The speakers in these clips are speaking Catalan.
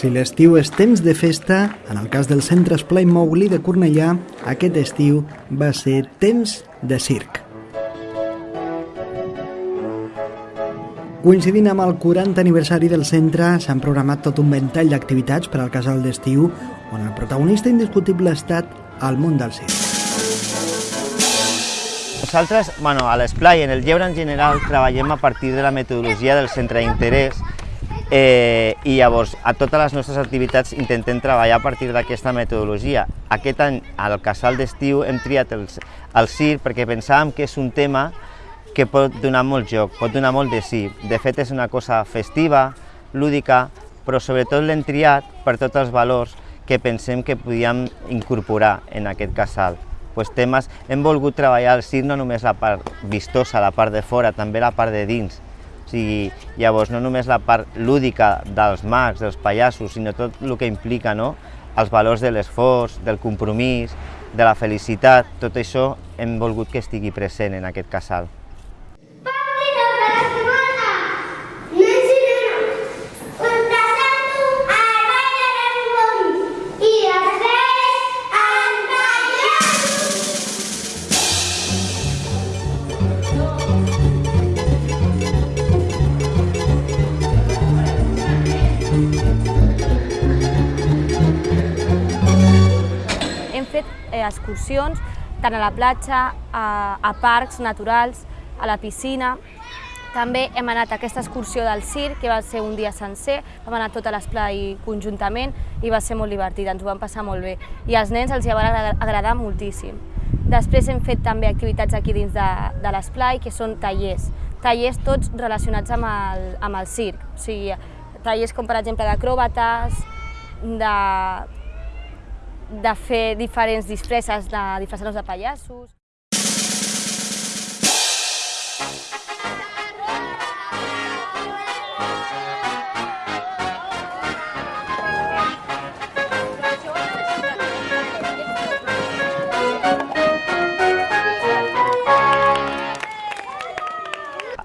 Si l'estiu és temps de festa, en el cas del Centre Esplai Mouli de Cornellà, aquest estiu va ser temps de circ. Coincidint amb el 40 aniversari del centre, s'han programat tot un ventall d'activitats per al casal d'estiu, on el protagonista indiscutible ha estat el món del circ. Nosaltres, bueno, a l'esplai, en el lleure en general, treballem a partir de la metodologia del centre d'interès Eh, I llavors, a totes les nostres activitats intentem treballar a partir d'aquesta metodologia. Aquest any, al casal d'estiu, hem triat el, el CIR perquè pensàvem que és un tema que pot donar molt joc, pot donar molt de sí. De fet, és una cosa festiva, lúdica, però sobretot l'hem triat per tots els valors que pensem que podíem incorporar en aquest casal. Pues temes, hem volgut treballar el CIR no només la part vistosa, la part de fora, també la part de dins, sigui, llavors no només la part lúdica dels mags, dels pallassos, sinó tot el que implica no? els valors de l'esforç, del compromís, de la felicitat, tot això hem volgut que estigui present en aquest casal. Eh, excursions tant a la platja, a, a parcs naturals, a la piscina. També hem anat a aquesta excursió del circ, que va ser un dia sencer, vam anar tot a l'esplai conjuntament i va ser molt divertit, ens ho vam passar molt bé. I als nens els hi va agradar moltíssim. Després hem fet també activitats aquí dins de, de l'esplai, que són tallers. Tallers tots relacionats amb el, amb el circ, o sigui, tallers com per exemple d'acròbates, de de fer diferents disfresses, de disfressar-nos de pallassos.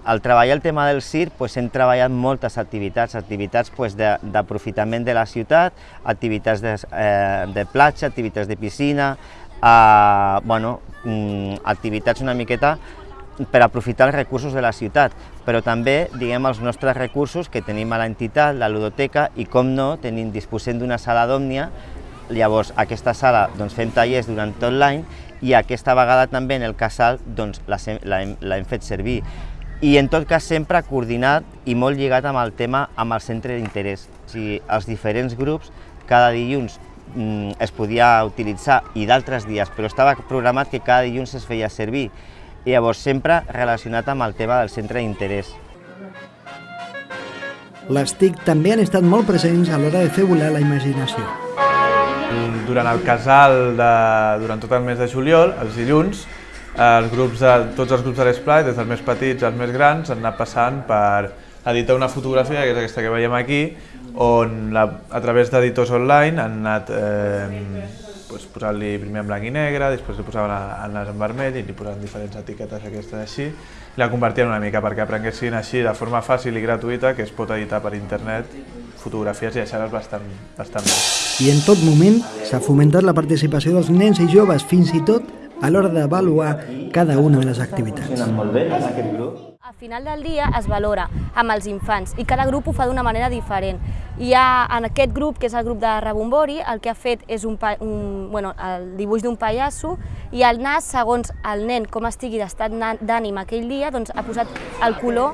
Al treballar el tema del circ pues, hem treballat moltes activitats, activitats pues, d'aprofitament de, de la ciutat, activitats de, eh, de platja, activitats de piscina, eh, bueno, mm, activitats una miqueta per aprofitar els recursos de la ciutat, però també diguem els nostres recursos que tenim a l'entitat, la ludoteca, i com no, tenim, disposem d'una sala d'òmnia, llavors aquesta sala doncs, fem tallers durant tot l'any i aquesta vegada també en el casal doncs, l'hem fet servir i en tot cas sempre coordinat i molt lligat amb el tema amb el centre d'interès. O sigui, els diferents grups cada dilluns mm, es podia utilitzar i d'altres dies, però estava programat que cada dilluns es feia servir i llavors sempre relacionat amb el tema del centre d'interès. Les TIC també han estat molt presents a l'hora de fer volar la imaginació. Durant el casal, de, durant tot el mes de juliol, els dilluns, els grups de, tots els grups de l'Esplai, des dels més petits als més grans, han anat passant per editar una fotografia, que és aquesta que veiem aquí, on la, a través d'editors online han anat eh, pues, posant-li primer en blanc i negre, després li posaven nas en vermell i li posaven diferents etiquetes aquestes així, i la compartien una mica perquè aprenguessin així de forma fàcil i gratuïta que es pot editar per internet fotografies i deixar-les bastant, bastant bé. I en tot moment s'ha fomentat la participació dels nens i joves, fins i tot a l'hora d'avaluar cada una de les activitats. Al final del dia es valora amb els infants i cada grup ho fa d'una manera diferent. Hi ha en aquest grup, que és el grup de Rebombori, el que ha fet és un, un, bueno, el dibuix d'un pallasso i el nas, segons el nen com estigui d'estat d'ànim aquell dia, doncs ha posat el color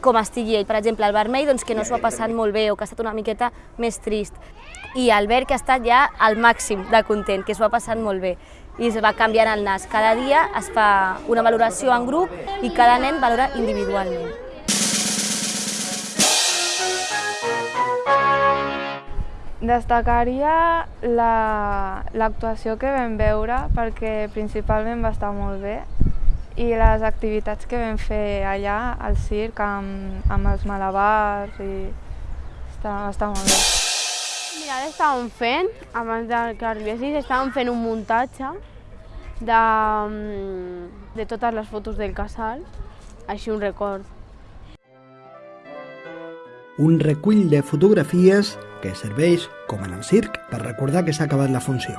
com estigui ell. Per exemple, el vermell doncs, que no s'ho ha passat molt bé o que ha estat una miqueta més trist. I el verd que ha estat ja al màxim de content, que s'ho ha passat molt bé i es va canviant el nas. Cada dia es fa una valoració en grup i cada nen valora individualment. Destacaria l'actuació la, que vam veure perquè principalment va estar molt bé i les activitats que vam fer allà al circ amb, amb els malabars i està, està molt bé. Mira, ara estàvem fent, abans de que arribessis, estàvem fent un muntatge de, mm, de totes les fotos del casal, així un record. Un recull de fotografies que serveix, com en el circ, per recordar que s'ha acabat la funció.